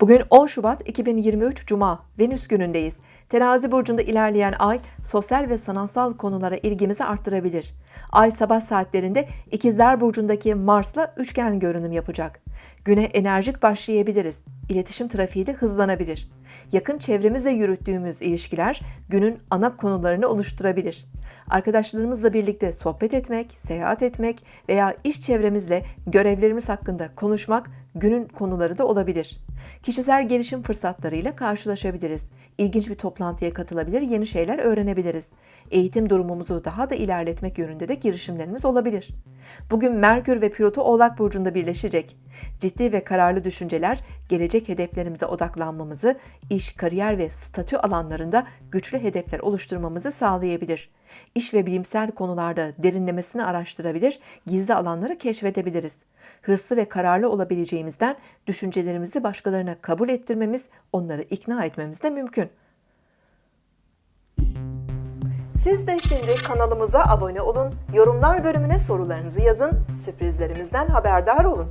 Bugün 10 Şubat 2023 Cuma Venüs günündeyiz. Terazi burcunda ilerleyen ay sosyal ve sanatsal konulara ilgimizi arttırabilir. Ay sabah saatlerinde İkizler burcundaki Mars'la üçgen görünüm yapacak. Güne enerjik başlayabiliriz. İletişim trafiği de hızlanabilir. Yakın çevremizle yürüttüğümüz ilişkiler günün ana konularını oluşturabilir. Arkadaşlarımızla birlikte sohbet etmek, seyahat etmek veya iş çevremizle görevlerimiz hakkında konuşmak günün konuları da olabilir. Kişisel gelişim fırsatlarıyla karşılaşabiliriz. İlginç bir toplantıya katılabilir, yeni şeyler öğrenebiliriz. Eğitim durumumuzu daha da ilerletmek yönünde de girişimlerimiz olabilir. Bugün Merkür ve Plüto Oğlak Burcu'nda birleşecek. Ciddi ve kararlı düşünceler gelecek hedeflerimize odaklanmamızı, iş, kariyer ve statü alanlarında güçlü hedefler oluşturmamızı sağlayabilir. İş ve bilimsel konularda derinlemesini araştırabilir, gizli alanları keşfedebiliriz. Hırslı ve kararlı olabileceğimizden düşüncelerimizi başkalarına kabul ettirmemiz, onları ikna etmemiz de mümkün. Siz de şimdi kanalımıza abone olun, yorumlar bölümüne sorularınızı yazın, sürprizlerimizden haberdar olun.